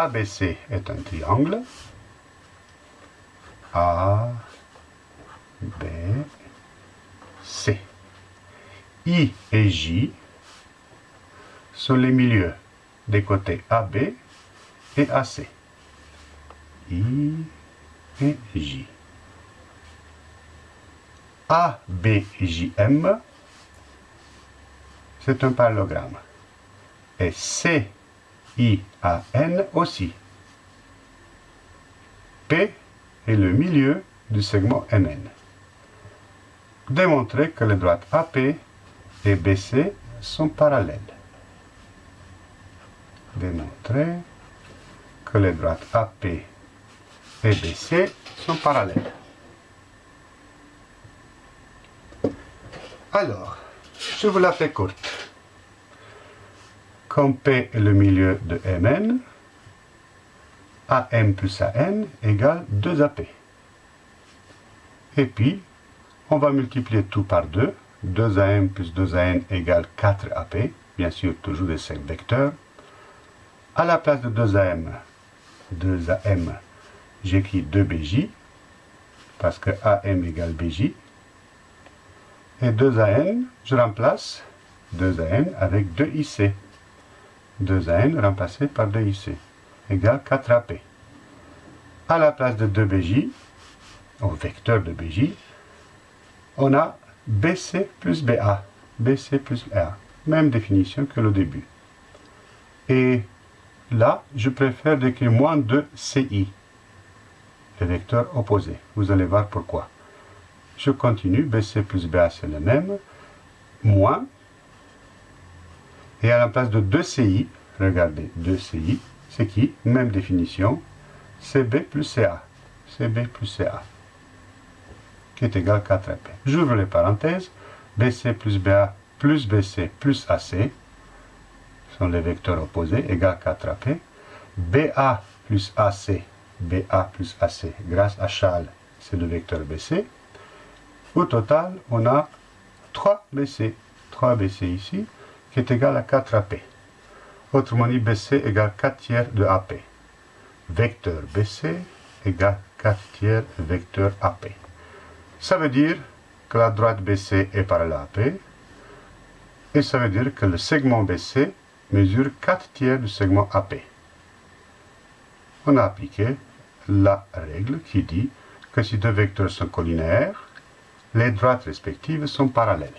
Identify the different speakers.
Speaker 1: ABC est un triangle. A, B, C. I et J sont les milieux des côtés AB et AC. I et J. ABJM, c'est un parallélogramme. Et CIAN aussi. P est le milieu du segment MN. Démontrer que les droites AP et BC sont parallèles. Démontrer que les droites AP et BC sont parallèles. Alors, je vous la fais courte. Comme P est le milieu de Mn, AM plus AN égale 2AP. Et puis, on va multiplier tout par 2. 2AM plus 2AN égale 4AP. Bien sûr, toujours des 5 vecteurs. À la place de 2AM, 2AM, j'écris 2BJ, parce que AM égale BJ. Et 2AN, je remplace 2AN avec 2IC. 2AN remplacé par 2IC égale 4AP. À la place de 2BJ, au vecteur de BJ, on a BC plus BA. BC plus BA. Même définition que le début. Et là, je préfère décrire moins de CI, le vecteur opposé. Vous allez voir pourquoi. Je continue, BC plus BA c'est le même, moins, et à la place de 2CI, regardez, 2CI, c'est qui? Même définition, CB plus CA, CB plus CA, qui est égal à 4AP. J'ouvre les parenthèses, BC plus BA plus BC plus AC, sont les vecteurs opposés, égal à 4AP, BA plus AC, BA plus AC, grâce à Charles, c'est le vecteur BC, au total, on a 3BC. 3BC ici, qui est égal à 4AP. Autrement dit, BC égale 4 tiers de AP. Vecteur BC égale 4 tiers vecteur AP. Ça veut dire que la droite BC est parallèle à AP. Et ça veut dire que le segment BC mesure 4 tiers du segment AP. On a appliqué la règle qui dit que si deux vecteurs sont collinaires, les droites respectives sont parallèles.